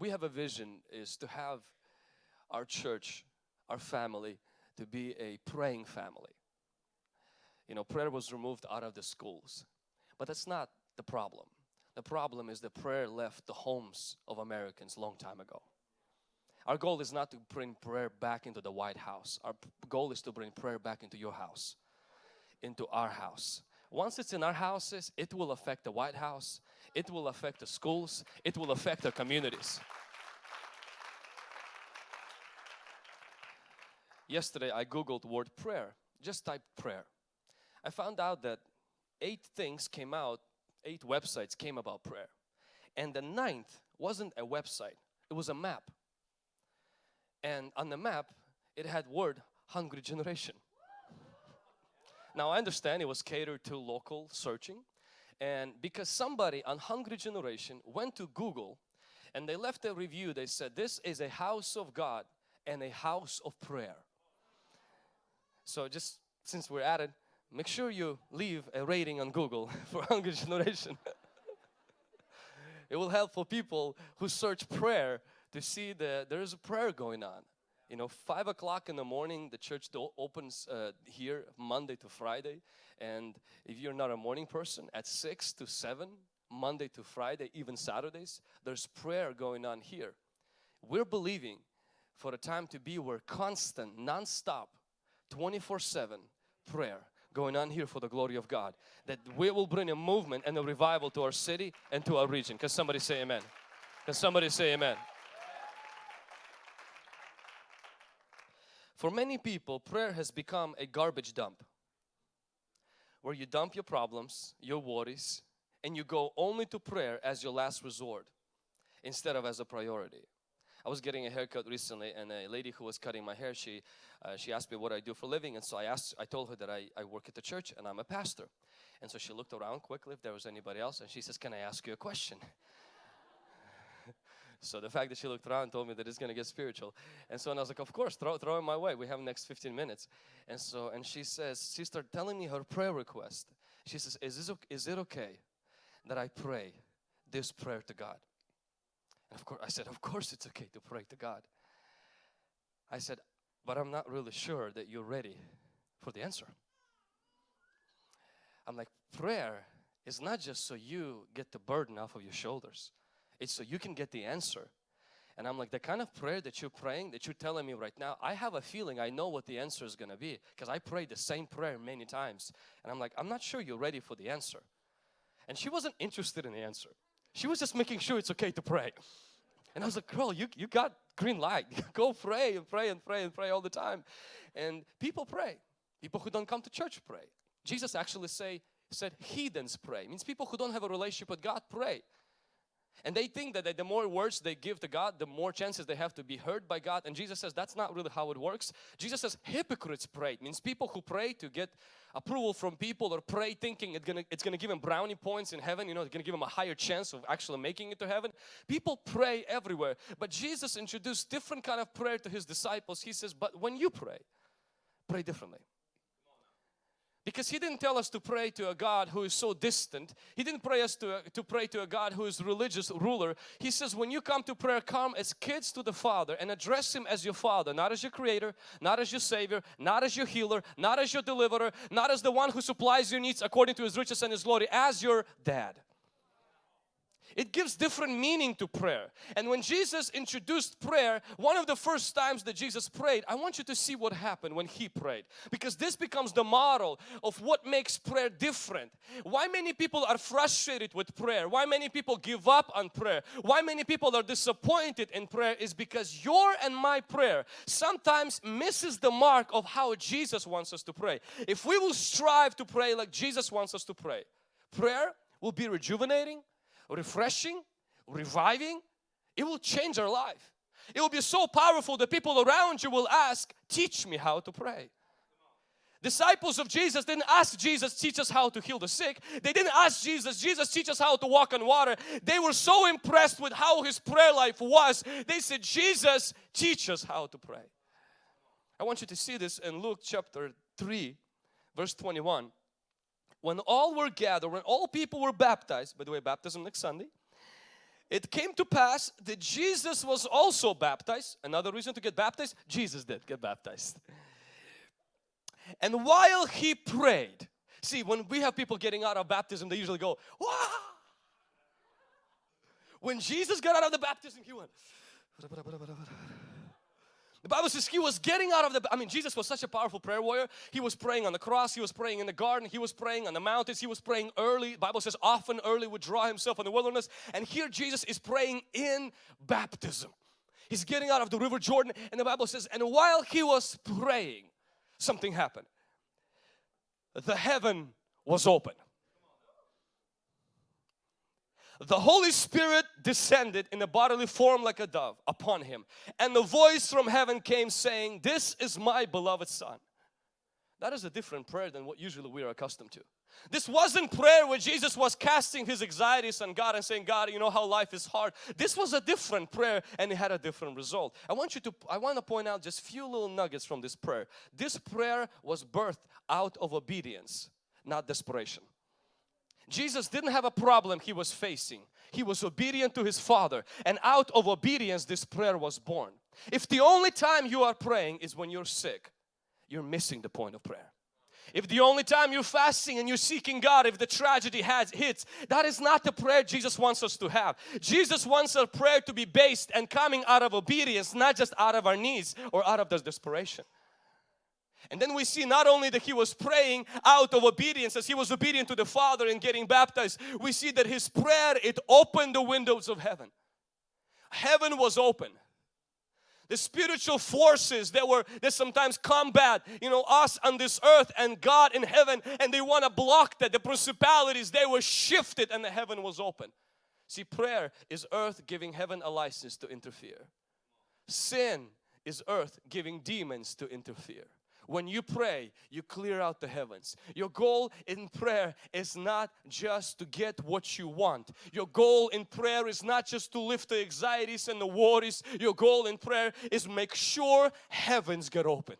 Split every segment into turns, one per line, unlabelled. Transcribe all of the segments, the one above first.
we have a vision is to have our church, our family, to be a praying family. You know, prayer was removed out of the schools, but that's not the problem. The problem is that prayer left the homes of Americans long time ago. Our goal is not to bring prayer back into the White House. Our goal is to bring prayer back into your house, into our house. Once it's in our houses, it will affect the White House, it will affect the schools, it will affect the communities. Yesterday I googled word prayer, just type prayer. I found out that eight things came out, eight websites came about prayer. And the ninth wasn't a website, it was a map. And on the map, it had word hungry generation. Now I understand it was catered to local searching and because somebody on Hungry Generation went to Google and they left a review, they said this is a house of God and a house of prayer. So just since we're at it, make sure you leave a rating on Google for Hungry Generation. it will help for people who search prayer to see that there is a prayer going on. You know, five o'clock in the morning, the church opens uh, here Monday to Friday. And if you're not a morning person, at six to seven, Monday to Friday, even Saturdays, there's prayer going on here. We're believing for a time to be where constant, non-stop, 24-7 prayer going on here for the glory of God. That we will bring a movement and a revival to our city and to our region. Can somebody say amen? Can somebody say amen? For many people, prayer has become a garbage dump where you dump your problems, your worries, and you go only to prayer as your last resort instead of as a priority. I was getting a haircut recently and a lady who was cutting my hair, she, uh, she asked me what I do for a living and so I asked, I told her that I, I work at the church and I'm a pastor. And so she looked around quickly if there was anybody else and she says, can I ask you a question? So the fact that she looked around and told me that it's going to get spiritual. And so and I was like, of course, throw, throw it my way. We have next 15 minutes. And so, and she says, she started telling me her prayer request. She says, is, this, is it okay that I pray this prayer to God? And of course, I said, of course it's okay to pray to God. I said, but I'm not really sure that you're ready for the answer. I'm like, prayer is not just so you get the burden off of your shoulders. It's so you can get the answer. And I'm like, the kind of prayer that you're praying, that you're telling me right now, I have a feeling I know what the answer is going to be because I prayed the same prayer many times. And I'm like, I'm not sure you're ready for the answer. And she wasn't interested in the answer. She was just making sure it's okay to pray. And I was like, girl, you, you got green light. Go pray and pray and pray and pray all the time. And people pray. People who don't come to church pray. Jesus actually say, said heathens pray. It means people who don't have a relationship with God pray. And they think that the more words they give to God, the more chances they have to be heard by God. And Jesus says that's not really how it works. Jesus says hypocrites pray. It means people who pray to get approval from people or pray thinking it's gonna, it's gonna give them brownie points in heaven. You know, it's gonna give them a higher chance of actually making it to heaven. People pray everywhere. But Jesus introduced different kind of prayer to His disciples. He says, but when you pray, pray differently. Because he didn't tell us to pray to a God who is so distant. He didn't pray us to, to pray to a God who is religious ruler. He says when you come to prayer, come as kids to the Father and address Him as your Father. Not as your Creator, not as your Savior, not as your healer, not as your deliverer, not as the one who supplies your needs according to His riches and His glory, as your dad. It gives different meaning to prayer. And when Jesus introduced prayer, one of the first times that Jesus prayed, I want you to see what happened when He prayed. Because this becomes the model of what makes prayer different. Why many people are frustrated with prayer, why many people give up on prayer, why many people are disappointed in prayer is because your and my prayer sometimes misses the mark of how Jesus wants us to pray. If we will strive to pray like Jesus wants us to pray, prayer will be rejuvenating, refreshing, reviving, it will change our life. It will be so powerful that people around you will ask, teach me how to pray. Disciples of Jesus didn't ask Jesus, teach us how to heal the sick. They didn't ask Jesus, Jesus, teach us how to walk on water. They were so impressed with how his prayer life was. They said, Jesus, teach us how to pray. I want you to see this in Luke chapter 3, verse 21 when all were gathered, when all people were baptized, by the way, baptism next Sunday, it came to pass that Jesus was also baptized. Another reason to get baptized, Jesus did get baptized. And while he prayed, see when we have people getting out of baptism, they usually go, Wah! When Jesus got out of the baptism, he went. The Bible says he was getting out of the, I mean Jesus was such a powerful prayer warrior. He was praying on the cross, he was praying in the garden, he was praying on the mountains, he was praying early. The Bible says often early would draw himself in the wilderness. And here Jesus is praying in baptism. He's getting out of the river Jordan and the Bible says, and while he was praying, something happened. The heaven was open the Holy Spirit descended in a bodily form like a dove upon him and the voice from heaven came saying this is my beloved son. That is a different prayer than what usually we are accustomed to. This wasn't prayer where Jesus was casting his anxieties on God and saying God you know how life is hard. This was a different prayer and it had a different result. I want you to I want to point out just few little nuggets from this prayer. This prayer was birthed out of obedience not desperation Jesus didn't have a problem he was facing. He was obedient to his Father and out of obedience this prayer was born. If the only time you are praying is when you're sick, you're missing the point of prayer. If the only time you're fasting and you're seeking God, if the tragedy has hits, that is not the prayer Jesus wants us to have. Jesus wants our prayer to be based and coming out of obedience, not just out of our needs or out of the desperation. And then we see not only that he was praying out of obedience as he was obedient to the Father and getting baptized, we see that his prayer, it opened the windows of heaven. Heaven was open. The spiritual forces that were that sometimes combat, you know, us on this earth and God in heaven and they want to block that. The principalities, they were shifted and the heaven was open. See, prayer is earth giving heaven a license to interfere. Sin is earth giving demons to interfere when you pray you clear out the heavens. Your goal in prayer is not just to get what you want. Your goal in prayer is not just to lift the anxieties and the worries. Your goal in prayer is make sure heavens get open.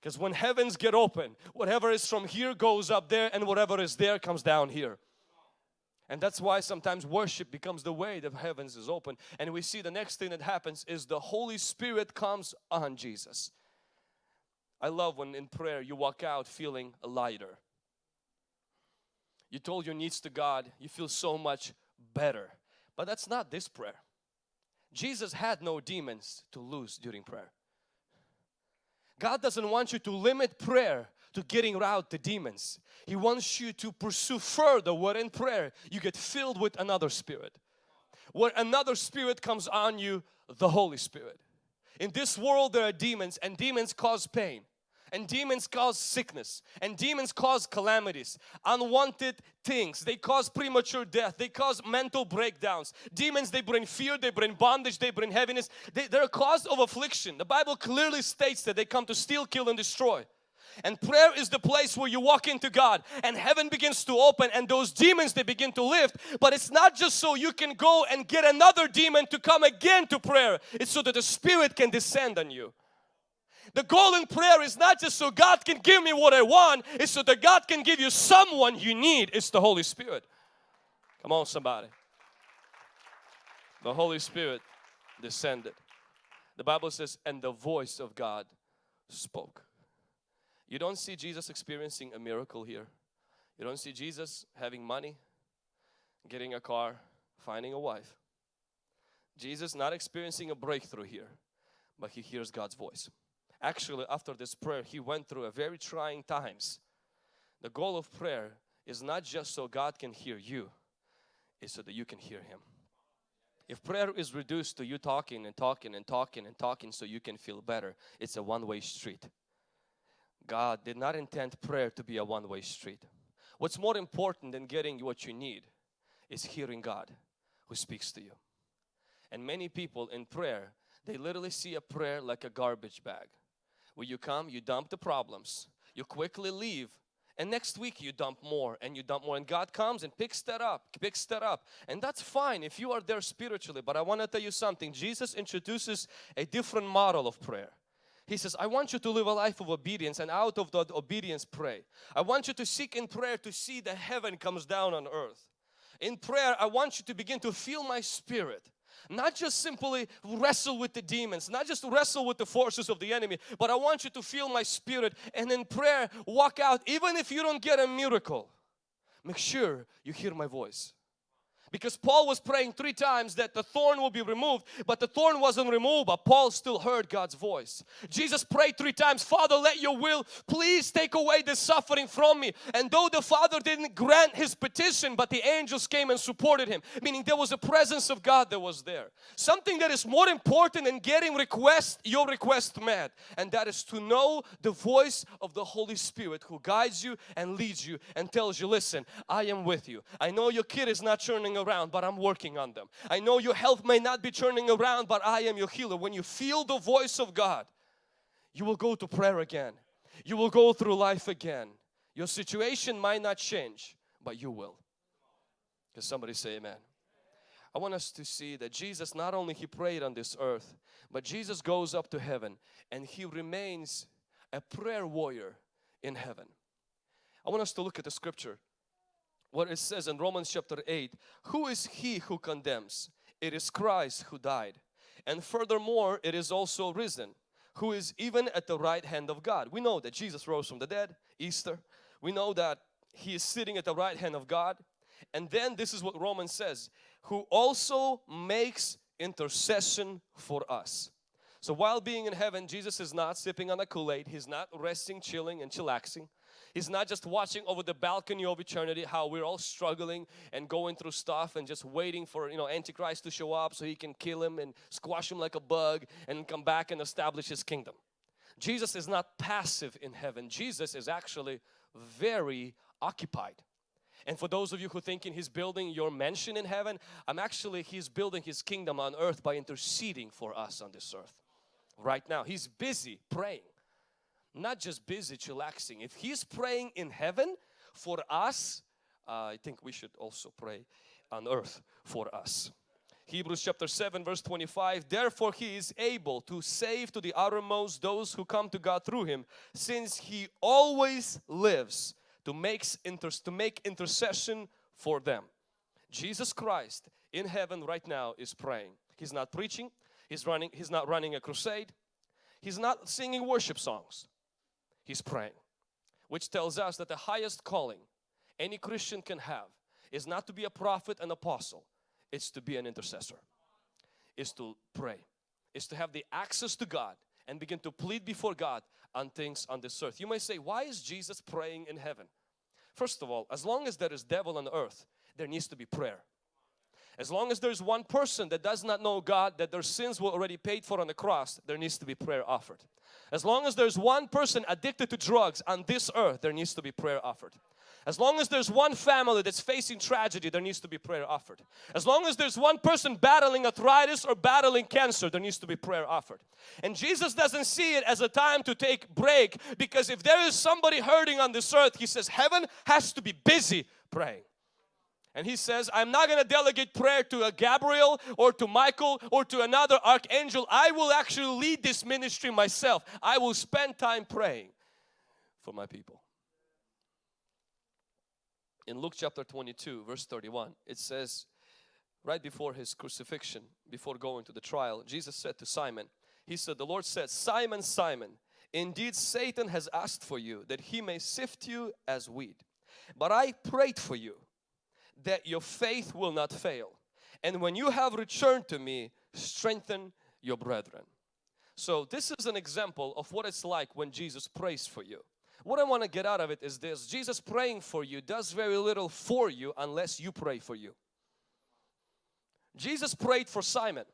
Because when heavens get open whatever is from here goes up there and whatever is there comes down here. And that's why sometimes worship becomes the way the heavens is open. And we see the next thing that happens is the Holy Spirit comes on Jesus I love when in prayer you walk out feeling lighter. You told your needs to God, you feel so much better. But that's not this prayer. Jesus had no demons to lose during prayer. God doesn't want you to limit prayer to getting out the demons. He wants you to pursue further where in prayer you get filled with another spirit. Where another spirit comes on you, the Holy Spirit. In this world there are demons and demons cause pain and demons cause sickness. And demons cause calamities. Unwanted things. They cause premature death. They cause mental breakdowns. Demons they bring fear they bring bondage they bring heaviness. They, they're a cause of affliction. The bible clearly states that they come to steal kill and destroy. And prayer is the place where you walk into God and heaven begins to open and those demons they begin to lift. But it's not just so you can go and get another demon to come again to prayer. It's so that the spirit can descend on you the goal in prayer is not just so God can give me what I want, it's so that God can give you someone you need. It's the Holy Spirit. Come on somebody. The Holy Spirit descended. The Bible says, and the voice of God spoke. You don't see Jesus experiencing a miracle here. You don't see Jesus having money, getting a car, finding a wife. Jesus not experiencing a breakthrough here, but he hears God's voice actually after this prayer he went through a very trying times. The goal of prayer is not just so God can hear you it's so that you can hear him. If prayer is reduced to you talking and talking and talking and talking so you can feel better it's a one-way street. God did not intend prayer to be a one-way street. What's more important than getting what you need is hearing God who speaks to you. And many people in prayer they literally see a prayer like a garbage bag where you come, you dump the problems, you quickly leave and next week you dump more and you dump more and God comes and picks that up, picks that up and that's fine if you are there spiritually but I want to tell you something Jesus introduces a different model of prayer. He says, I want you to live a life of obedience and out of that obedience pray. I want you to seek in prayer to see the heaven comes down on earth. In prayer, I want you to begin to feel my spirit. Not just simply wrestle with the demons, not just wrestle with the forces of the enemy, but I want you to feel my spirit and in prayer walk out even if you don't get a miracle. Make sure you hear my voice because Paul was praying three times that the thorn will be removed but the thorn wasn't removed but Paul still heard God's voice. Jesus prayed three times Father let your will please take away this suffering from me and though the Father didn't grant his petition but the angels came and supported him meaning there was a presence of God that was there. Something that is more important than getting request your request met and that is to know the voice of the Holy Spirit who guides you and leads you and tells you listen I am with you. I know your kid is not turning around but I'm working on them. I know your health may not be turning around but I am your healer. When you feel the voice of God you will go to prayer again. You will go through life again. Your situation might not change but you will. Can somebody say amen? I want us to see that Jesus not only He prayed on this earth but Jesus goes up to heaven and He remains a prayer warrior in heaven. I want us to look at the scripture what it says in Romans chapter 8 who is he who condemns? It is Christ who died. And furthermore it is also risen who is even at the right hand of God. We know that Jesus rose from the dead Easter. We know that he is sitting at the right hand of God. And then this is what Romans says who also makes intercession for us. So while being in heaven Jesus is not sipping on a Kool-Aid. He's not resting chilling and chillaxing He's not just watching over the balcony of eternity how we're all struggling and going through stuff and just waiting for you know Antichrist to show up so he can kill him and squash him like a bug and come back and establish his kingdom. Jesus is not passive in heaven. Jesus is actually very occupied. And for those of you who thinking he's building your mansion in heaven, I'm actually he's building his kingdom on earth by interceding for us on this earth. Right now he's busy praying not just busy chillaxing. If He's praying in heaven for us, uh, I think we should also pray on earth for us. Hebrews chapter 7 verse 25 Therefore He is able to save to the uttermost those who come to God through Him since He always lives to, makes inter to make intercession for them. Jesus Christ in heaven right now is praying. He's not preaching. He's running. He's not running a crusade. He's not singing worship songs he's praying. Which tells us that the highest calling any Christian can have is not to be a prophet and apostle, it's to be an intercessor. Is to pray. Is to have the access to God and begin to plead before God on things on this earth. You may say, why is Jesus praying in heaven? First of all, as long as there is devil on earth, there needs to be prayer. As long as there's one person that does not know God, that their sins were already paid for on the cross, there needs to be prayer offered. As long as there's one person addicted to drugs on this earth, there needs to be prayer offered. As long as there's one family that's facing tragedy, there needs to be prayer offered. As long as there's one person battling arthritis or battling cancer, there needs to be prayer offered. And Jesus doesn't see it as a time to take break because if there is somebody hurting on this earth, He says heaven has to be busy praying. And he says, I'm not going to delegate prayer to a Gabriel or to Michael or to another archangel. I will actually lead this ministry myself. I will spend time praying for my people. In Luke chapter 22 verse 31 it says right before his crucifixion before going to the trial Jesus said to Simon he said the Lord said Simon Simon indeed Satan has asked for you that he may sift you as wheat but I prayed for you that your faith will not fail. And when you have returned to me, strengthen your brethren. So this is an example of what it's like when Jesus prays for you. What I want to get out of it is this, Jesus praying for you does very little for you unless you pray for you. Jesus prayed for Simon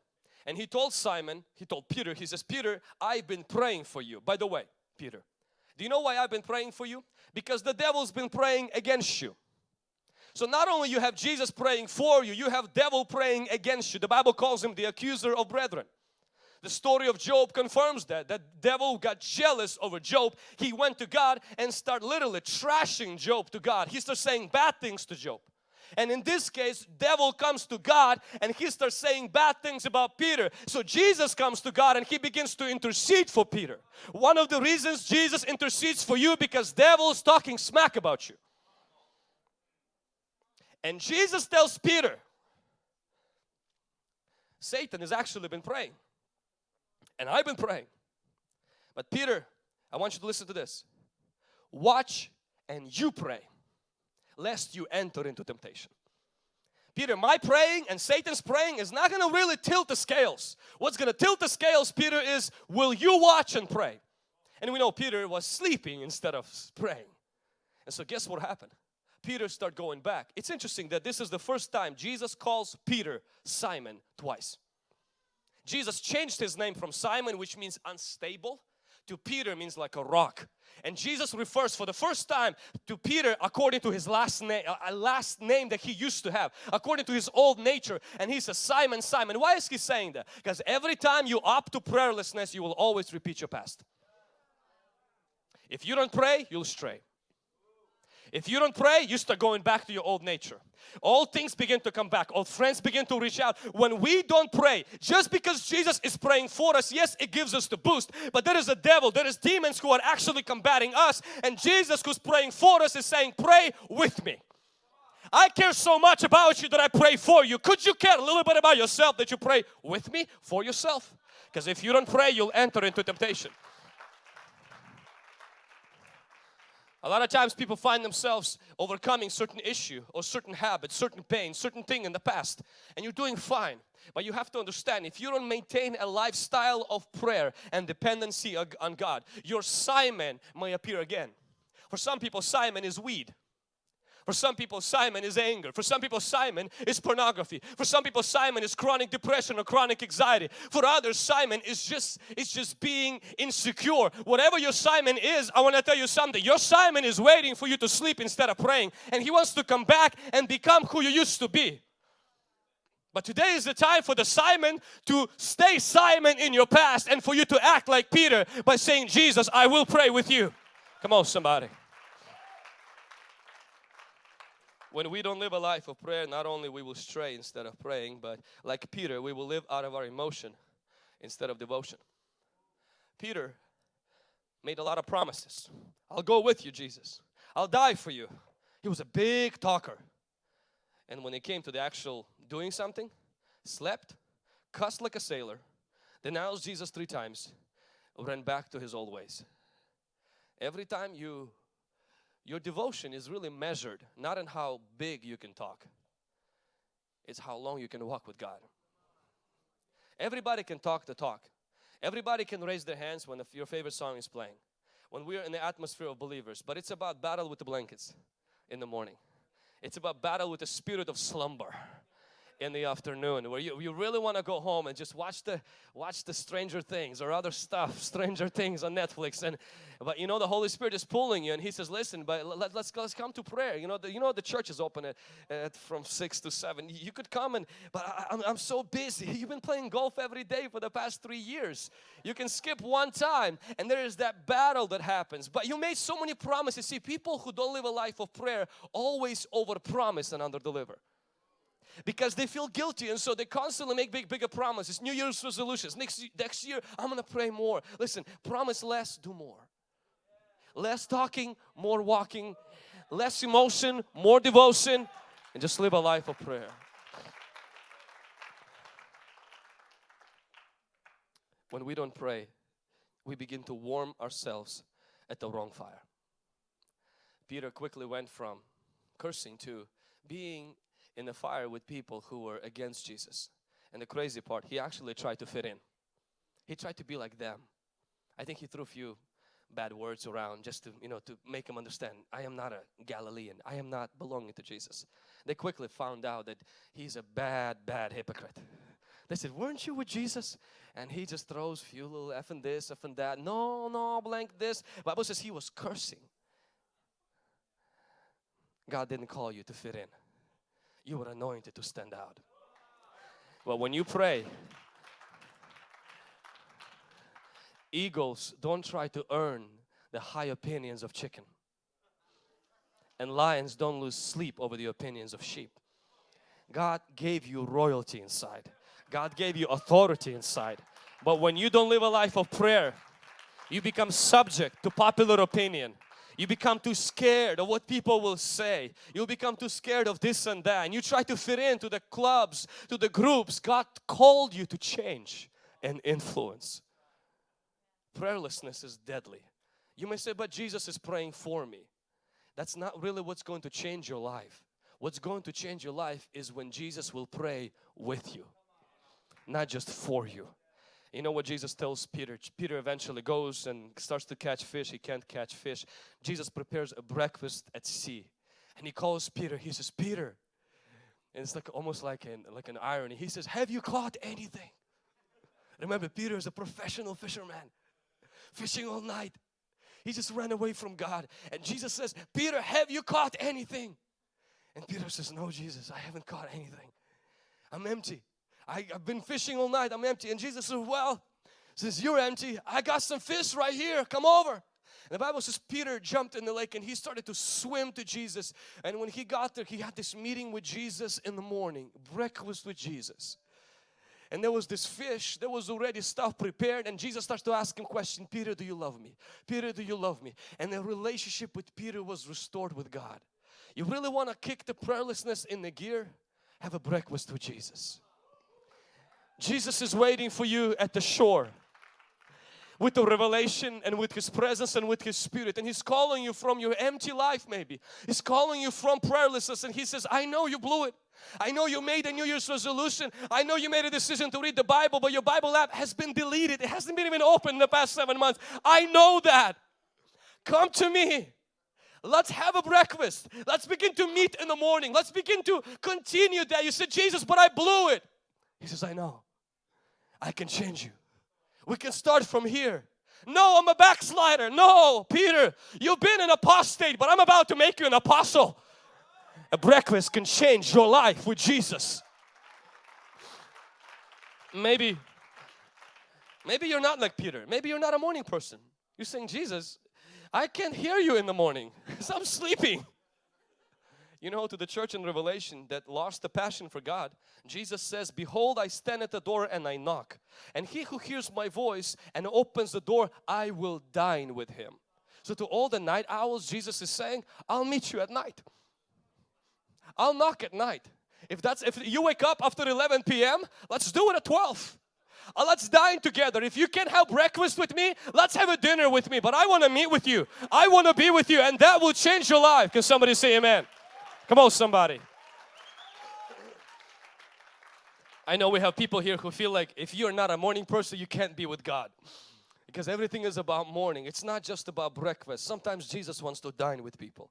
and he told Simon, he told Peter, he says, Peter, I've been praying for you. By the way, Peter, do you know why I've been praying for you? Because the devil's been praying against you. So not only you have Jesus praying for you, you have devil praying against you. The Bible calls him the accuser of brethren. The story of Job confirms that. That devil got jealous over Job. He went to God and started literally trashing Job to God. He started saying bad things to Job. And in this case, devil comes to God and he starts saying bad things about Peter. So Jesus comes to God and he begins to intercede for Peter. One of the reasons Jesus intercedes for you because devil is talking smack about you. And Jesus tells Peter, Satan has actually been praying. And I've been praying. But Peter, I want you to listen to this. Watch and you pray, lest you enter into temptation. Peter, my praying and Satan's praying is not going to really tilt the scales. What's going to tilt the scales, Peter, is will you watch and pray? And we know Peter was sleeping instead of praying. And so guess what happened? Peter start going back. It's interesting that this is the first time Jesus calls Peter Simon twice. Jesus changed his name from Simon which means unstable to Peter means like a rock. And Jesus refers for the first time to Peter according to his last name, a uh, uh, last name that he used to have, according to his old nature. And he says, Simon, Simon. Why is he saying that? Because every time you opt to prayerlessness, you will always repeat your past. If you don't pray, you'll stray. If you don't pray, you start going back to your old nature. All things begin to come back. Old friends begin to reach out. When we don't pray, just because Jesus is praying for us, yes, it gives us the boost. But there is a devil, there is demons who are actually combating us. And Jesus who's praying for us is saying, pray with me. I care so much about you that I pray for you. Could you care a little bit about yourself that you pray with me for yourself? Because if you don't pray, you'll enter into temptation. A lot of times people find themselves overcoming certain issue or certain habit, certain pain, certain thing in the past and you're doing fine. But you have to understand if you don't maintain a lifestyle of prayer and dependency on God, your Simon may appear again. For some people Simon is weed. For some people, Simon is anger. For some people, Simon is pornography. For some people, Simon is chronic depression or chronic anxiety. For others, Simon is just it's just being insecure. Whatever your Simon is, I want to tell you something. Your Simon is waiting for you to sleep instead of praying, and he wants to come back and become who you used to be. But today is the time for the Simon to stay Simon in your past and for you to act like Peter by saying, Jesus, I will pray with you. Come on, somebody. When we don't live a life of prayer, not only we will stray instead of praying, but like Peter, we will live out of our emotion instead of devotion. Peter made a lot of promises. I'll go with you, Jesus. I'll die for you. He was a big talker. And when it came to the actual doing something, slept, cussed like a sailor, denounced Jesus three times, ran back to his old ways. Every time you your devotion is really measured not in how big you can talk. It's how long you can walk with God. Everybody can talk the talk. Everybody can raise their hands when your favorite song is playing. When we're in the atmosphere of believers. But it's about battle with the blankets in the morning. It's about battle with the spirit of slumber in the afternoon where you, you really want to go home and just watch the watch the Stranger Things or other stuff Stranger Things on Netflix. And but you know the Holy Spirit is pulling you and he says listen but let, let's let's come to prayer. You know the, you know the church is open at, at from 6 to 7 you could come and but I, I'm, I'm so busy. You've been playing golf every day for the past three years. You can skip one time and there is that battle that happens. But you made so many promises. See people who don't live a life of prayer always over promise and under deliver because they feel guilty and so they constantly make big bigger promises. New year's resolutions. Next next year i'm gonna pray more. Listen promise less do more. Less talking more walking. Less emotion more devotion and just live a life of prayer. When we don't pray we begin to warm ourselves at the wrong fire. Peter quickly went from cursing to being in the fire with people who were against Jesus. And the crazy part, he actually tried to fit in. He tried to be like them. I think he threw a few bad words around just to, you know, to make them understand, I am not a Galilean. I am not belonging to Jesus. They quickly found out that he's a bad, bad hypocrite. They said, weren't you with Jesus? And he just throws a few little F and this, F and that. No, no, blank this. Bible says he was cursing. God didn't call you to fit in you were anointed to stand out. Well, when you pray, eagles don't try to earn the high opinions of chicken. And lions don't lose sleep over the opinions of sheep. God gave you royalty inside. God gave you authority inside. But when you don't live a life of prayer, you become subject to popular opinion You become too scared of what people will say. You become too scared of this and that and you try to fit into the clubs, to the groups. God called you to change and influence. Prayerlessness is deadly. You may say, but Jesus is praying for me. That's not really what's going to change your life. What's going to change your life is when Jesus will pray with you, not just for you. You know what Jesus tells Peter? Peter eventually goes and starts to catch fish. He can't catch fish. Jesus prepares a breakfast at sea and he calls Peter. He says, Peter, and it's like almost like an, like an irony. He says, have you caught anything? Remember, Peter is a professional fisherman, fishing all night. He just ran away from God. And Jesus says, Peter, have you caught anything? And Peter says, no, Jesus, I haven't caught anything. I'm empty. I, have been fishing all night. I'm empty. And Jesus says, well, since you're empty, I got some fish right here. Come over. And the Bible says Peter jumped in the lake and he started to swim to Jesus. And when he got there, he had this meeting with Jesus in the morning, breakfast with Jesus. And there was this fish, there was already stuff prepared and Jesus starts to ask him question, Peter, do you love me? Peter, do you love me? And the relationship with Peter was restored with God. You really want to kick the prayerlessness in the gear? Have a breakfast with Jesus. Jesus is waiting for you at the shore with the revelation and with His presence and with His Spirit. And He's calling you from your empty life maybe. He's calling you from prayerlessness and He says, I know you blew it. I know you made a New Year's resolution. I know you made a decision to read the Bible, but your Bible app has been deleted. It hasn't been even open in the past seven months. I know that. Come to me. Let's have a breakfast. Let's begin to meet in the morning. Let's begin to continue that. You said, Jesus, but I blew it. He says, I know. I can change you. We can start from here. No, I'm a backslider. No, Peter, you've been an apostate, but I'm about to make you an apostle. A breakfast can change your life with Jesus. Maybe, maybe you're not like Peter. Maybe you're not a morning person. You're saying, Jesus, I can't hear you in the morning because I'm sleeping. You know, to the church in Revelation that lost the passion for God, Jesus says, Behold, I stand at the door and I knock. And he who hears my voice and opens the door, I will dine with him. So to all the night owls, Jesus is saying, I'll meet you at night. I'll knock at night. If that's if you wake up after 11 p.m., let's do it at 12. Uh, let's dine together. If you can't have breakfast with me, let's have a dinner with me. But I want to meet with you. I want to be with you and that will change your life. Can somebody say amen? Come on somebody. I know we have people here who feel like if you're not a morning person, you can't be with God. Because everything is about morning. It's not just about breakfast. Sometimes Jesus wants to dine with people.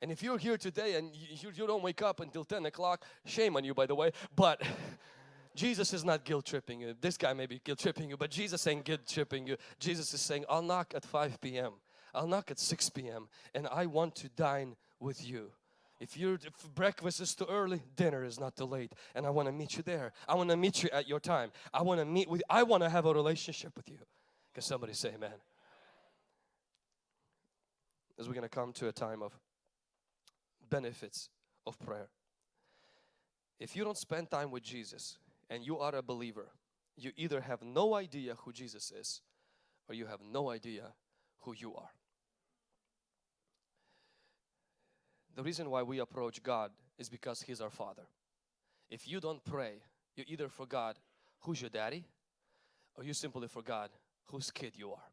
And if you're here today and you, you don't wake up until 10 o'clock, shame on you by the way, but Jesus is not guilt tripping you. This guy may be guilt tripping you, but Jesus ain't guilt tripping you. Jesus is saying, I'll knock at 5 p.m. I'll knock at 6 p.m. and I want to dine with you. If your breakfast is too early, dinner is not too late. And I want to meet you there. I want to meet you at your time. I want to meet with I want to have a relationship with you. Can somebody say amen? As we're going to come to a time of benefits of prayer. If you don't spend time with Jesus and you are a believer, you either have no idea who Jesus is or you have no idea who you are. The reason why we approach God is because He's our Father. If you don't pray, you either forgot who's your daddy or you simply forgot whose kid you are.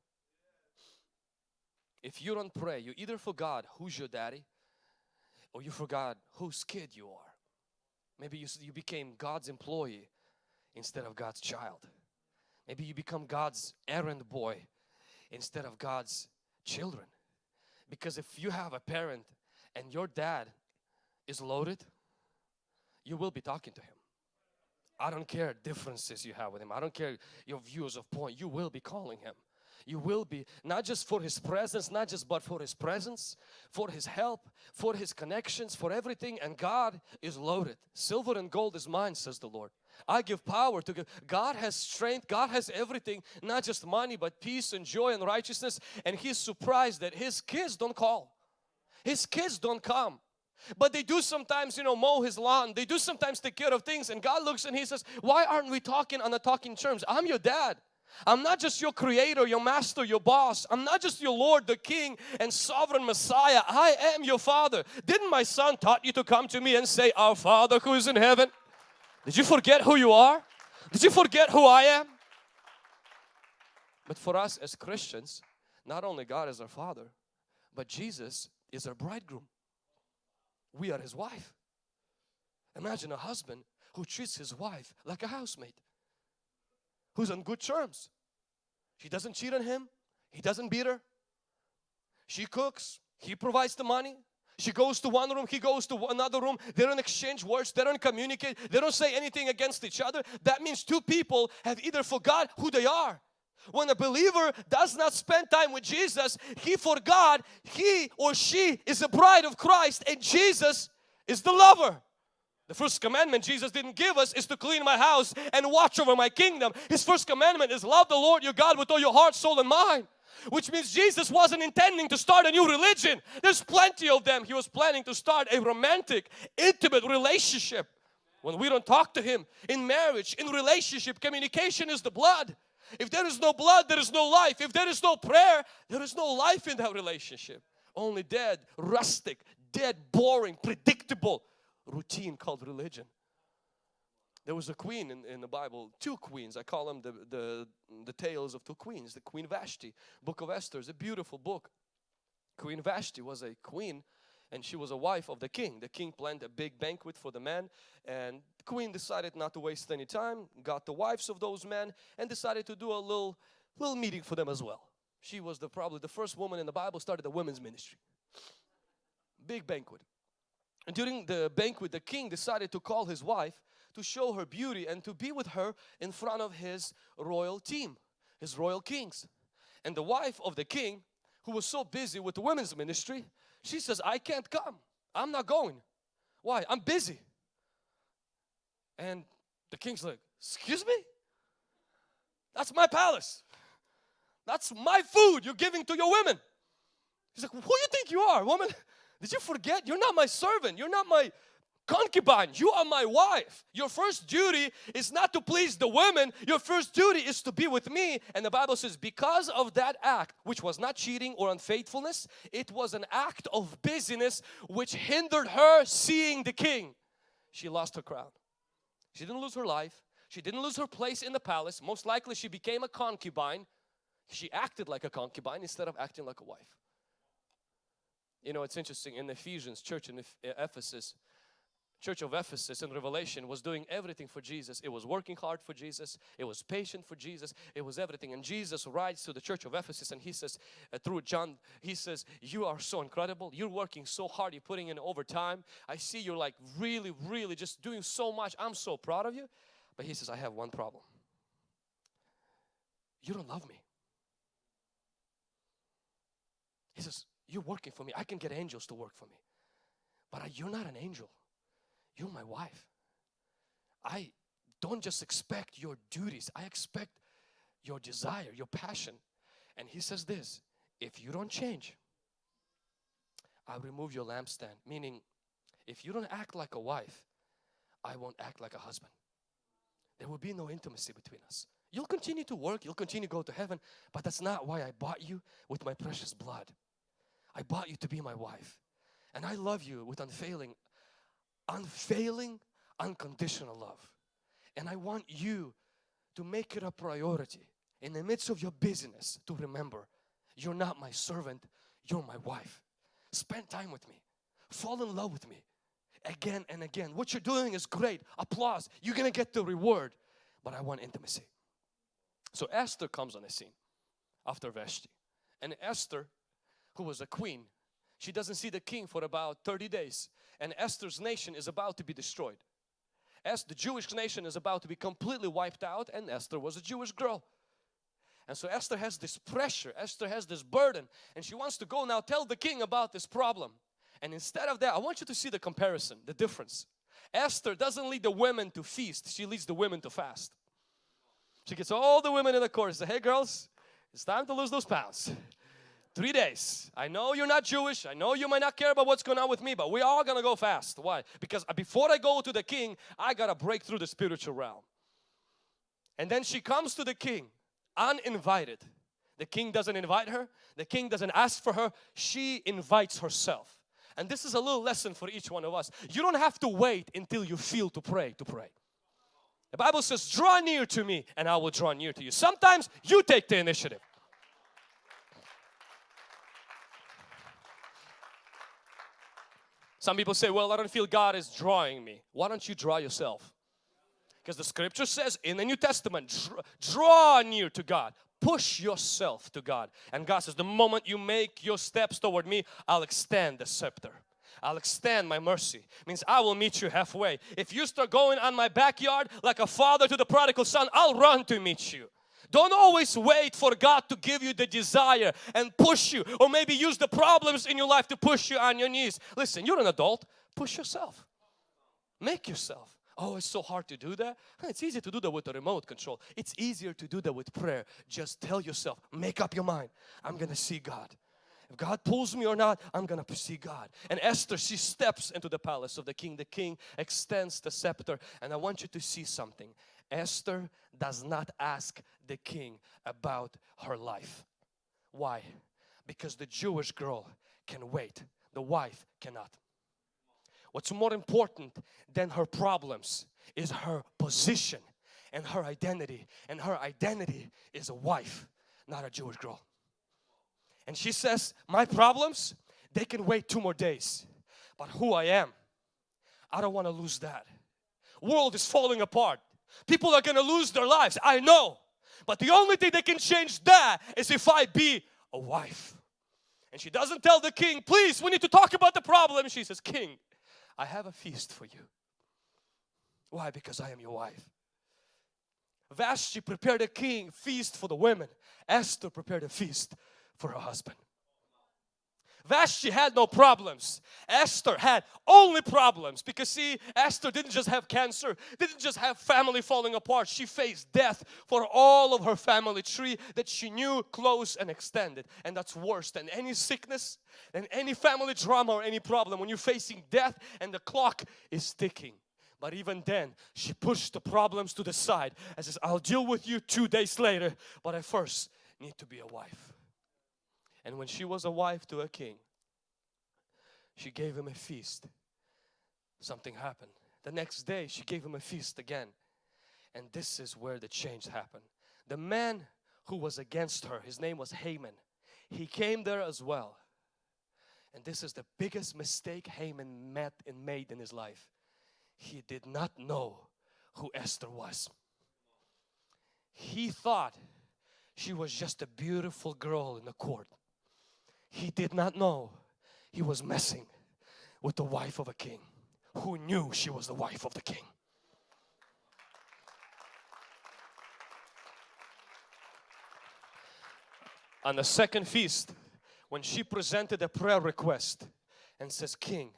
If you don't pray, you either forgot who's your daddy or you forgot whose kid you are. Maybe you, you became God's employee instead of God's child. Maybe you become God's errand boy instead of God's children. Because if you have a parent and your dad is loaded, you will be talking to him. I don't care differences you have with him. I don't care your views of point. You will be calling him. You will be not just for his presence, not just but for his presence, for his help, for his connections, for everything. And God is loaded. Silver and gold is mine, says the Lord. I give power to give. God has strength. God has everything, not just money, but peace and joy and righteousness. And He's surprised that His kids don't call. His kids don't come. But they do sometimes, you know, mow his lawn. They do sometimes take care of things. And God looks and He says, why aren't we talking on the talking terms? I'm your dad. I'm not just your creator, your master, your boss. I'm not just your Lord, the King and sovereign Messiah. I am your Father. Didn't my son taught you to come to me and say, Our Father who is in heaven? Did you forget who you are? Did you forget who I am? But for us as Christians, not only God is our Father, but Jesus is our bridegroom. We are His wife. Imagine a husband who treats his wife like a housemaid who's on good terms. She doesn't cheat on him. He doesn't beat her. She cooks. He provides the money. She goes to one room, he goes to another room. They don't exchange words, they don't communicate, they don't say anything against each other. That means two people have either forgot who they are. When a believer does not spend time with Jesus, he forgot he or she is a bride of Christ and Jesus is the lover. The first commandment Jesus didn't give us is to clean my house and watch over my kingdom. His first commandment is love the Lord your God with all your heart, soul and mind. Which means Jesus wasn't intending to start a new religion. There's plenty of them. He was planning to start a romantic, intimate relationship. When we don't talk to Him in marriage, in relationship, communication is the blood. If there is no blood, there is no life. If there is no prayer, there is no life in that relationship. Only dead, rustic, dead, boring, predictable routine called religion. There was a queen in, in the Bible, two queens. I call them the, the, the tales of two queens. The Queen Vashti, Book of Esther is a beautiful book. Queen Vashti was a queen and she was a wife of the king. The king planned a big banquet for the men and the queen decided not to waste any time, got the wives of those men and decided to do a little, little meeting for them as well. She was the, probably the first woman in the Bible started a women's ministry. Big banquet. And during the banquet, the king decided to call his wife to show her beauty and to be with her in front of his royal team, his royal kings. And the wife of the king, who was so busy with the women's ministry, she says, I can't come. I'm not going. Why? I'm busy. And the king's like, excuse me? That's my palace. That's my food you're giving to your women. He's like, who do you think you are, woman? Did you forget? You're not my servant. You're not my concubine. You are my wife. Your first duty is not to please the women. Your first duty is to be with me. And the Bible says because of that act, which was not cheating or unfaithfulness, it was an act of busyness which hindered her seeing the king. She lost her crown. She didn't lose her life. She didn't lose her place in the palace. Most likely she became a concubine. She acted like a concubine instead of acting like a wife. You know, it's interesting in Ephesians church in Ephesus, church of Ephesus in Revelation was doing everything for Jesus. It was working hard for Jesus. It was patient for Jesus. It was everything. And Jesus writes to the church of Ephesus and he says uh, through John, he says, you are so incredible. You're working so hard. You're putting in overtime. I see you're like really, really just doing so much. I'm so proud of you. But he says, I have one problem. You don't love me. He says, you're working for me. I can get angels to work for me. But you're not an angel. You're my wife. I don't just expect your duties. I expect your desire, your passion. And he says this, if you don't change, I'll remove your lampstand. Meaning, if you don't act like a wife, I won't act like a husband. There will be no intimacy between us. You'll continue to work, you'll continue to go to heaven, but that's not why I bought you with my precious blood. I bought you to be my wife. And I love you with unfailing, unfailing, unconditional love. And I want you to make it a priority in the midst of your business to remember you're not my servant, you're my wife. Spend time with me. Fall in love with me again and again. What you're doing is great. Applause. You're to get the reward. But I want intimacy. So Esther comes on the scene after Vashti. And Esther who was a queen, she doesn't see the king for about 30 days and Esther's nation is about to be destroyed. As the Jewish nation is about to be completely wiped out and Esther was a Jewish girl. And so Esther has this pressure, Esther has this burden and she wants to go now tell the king about this problem. And instead of that, I want you to see the comparison, the difference. Esther doesn't lead the women to feast, she leads the women to fast. She gets all the women in the court and says, hey girls, it's time to lose those pounds. Three days. I know you're not Jewish. I know you might not care about what's going on with me, but we are going to go fast. Why? Because uh, before I go to the king, I got to break through the spiritual realm. And then she comes to the king uninvited. The king doesn't invite her. The king doesn't ask for her. She invites herself. And this is a little lesson for each one of us. You don't have to wait until you feel to pray to pray. The Bible says, draw near to me and I will draw near to you. Sometimes you take the initiative. Some people say, well, I don't feel God is drawing me. Why don't you draw yourself? Because the scripture says in the New Testament, draw near to God. Push yourself to God. And God says, the moment you make your steps toward me, I'll extend the scepter. I'll extend my mercy. Means I will meet you halfway. If you start going on my backyard like a father to the prodigal son, I'll run to meet you. Don't always wait for God to give you the desire and push you or maybe use the problems in your life to push you on your knees. Listen, you're an adult. Push yourself. Make yourself. Oh, it's so hard to do that. It's easy to do that with a remote control. It's easier to do that with prayer. Just tell yourself, make up your mind. I'm going to see God. If God pulls me or not, I'm going to see God. And Esther, she steps into the palace of the king. The king extends the scepter. And I want you to see something. Esther does not ask the king about her life. Why? Because the Jewish girl can wait, the wife cannot. What's more important than her problems is her position and her identity. And her identity is a wife, not a Jewish girl. And she says, my problems, they can wait two more days. But who I am, I don't want to lose that. World is falling apart. People are going to lose their lives. I know. But the only thing that can change that is if I be a wife. And she doesn't tell the king, please, we need to talk about the problem. She says, king, I have a feast for you. Why? Because I am your wife. Vashti prepared a king feast for the women. Esther prepared a feast for her husband. Vashti had no problems. Esther had only problems because see, Esther didn't just have cancer, didn't just have family falling apart. She faced death for all of her family tree that she knew close and extended. And that's worse than any sickness, than any family drama or any problem when you're facing death and the clock is ticking. But even then, she pushed the problems to the side and says, I'll deal with you two days later, but I first need to be a wife. And when she was a wife to a king, she gave him a feast. Something happened. The next day, she gave him a feast again. And this is where the change happened. The man who was against her, his name was Haman. He came there as well. And this is the biggest mistake Haman met and made in his life. He did not know who Esther was. He thought she was just a beautiful girl in the court. He did not know he was messing with the wife of a king who knew she was the wife of the king. On the second feast, when she presented a prayer request and says, King,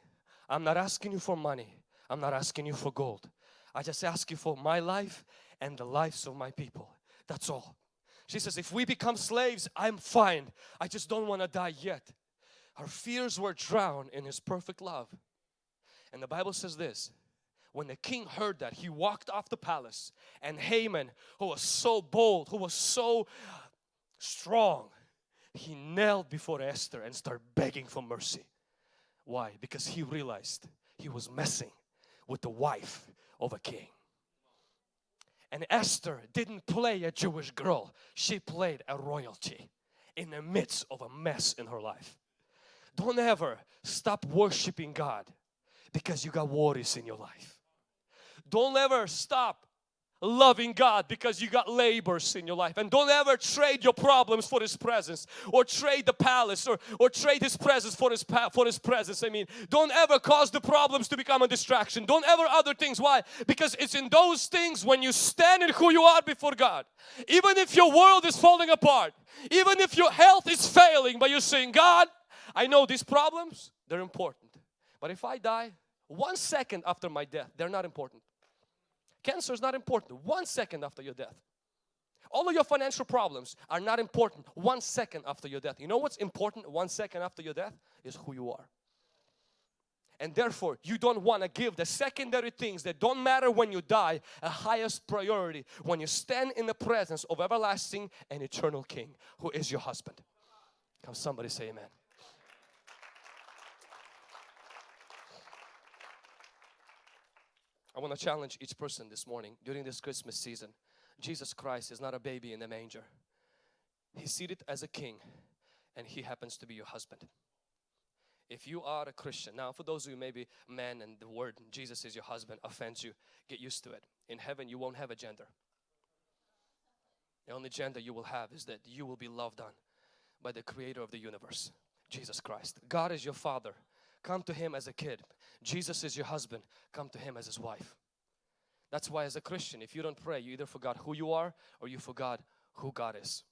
I'm not asking you for money. I'm not asking you for gold. I just ask you for my life and the lives of my people. That's all. She says, if we become slaves, I'm fine. I just don't want to die yet. Her fears were drowned in His perfect love. And the Bible says this, when the king heard that, he walked off the palace and Haman, who was so bold, who was so strong, he knelt before Esther and started begging for mercy. Why? Because he realized he was messing with the wife of a king. And Esther didn't play a Jewish girl. She played a royalty in the midst of a mess in her life. Don't ever stop worshiping God because you got worries in your life. Don't ever stop loving God because you got labors in your life. And don't ever trade your problems for His presence or trade the palace or, or trade His presence for His for His presence. I mean don't ever cause the problems to become a distraction. Don't ever other things. Why? Because it's in those things when you stand in who you are before God. Even if your world is falling apart even if your health is failing but you're saying God I know these problems they're important. But if I die one second after my death they're not important Cancer is not important one second after your death. All of your financial problems are not important one second after your death. You know what's important one second after your death? Is who you are. and therefore you don't want to give the secondary things that don't matter when you die a highest priority when you stand in the presence of everlasting and eternal King who is your husband. Come somebody say amen. I want to challenge each person this morning during this Christmas season. Jesus Christ is not a baby in the manger. He's seated as a king and he happens to be your husband. If you are a Christian, now for those of you maybe men and the word Jesus is your husband offends you, get used to it. In heaven you won't have a gender. The only gender you will have is that you will be loved on by the creator of the universe, Jesus Christ. God is your father. Come to Him as a kid. Jesus is your husband. Come to Him as His wife. That's why as a Christian, if you don't pray, you either forgot who you are or you forgot who God is.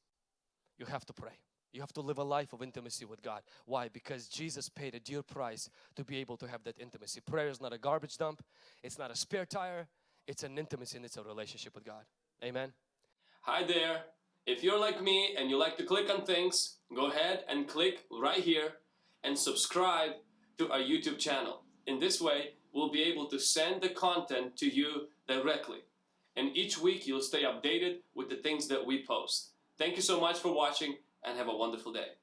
You have to pray. You have to live a life of intimacy with God. Why? Because Jesus paid a dear price to be able to have that intimacy. Prayer is not a garbage dump. It's not a spare tire. It's an intimacy and it's a relationship with God. Amen.
Hi there. If you're like me and you like to click on things, go ahead and click right here and subscribe to our YouTube channel. In this way, we'll be able to send the content to you directly. And each week you'll stay updated with the things that we post. Thank you so much for watching and have a wonderful day.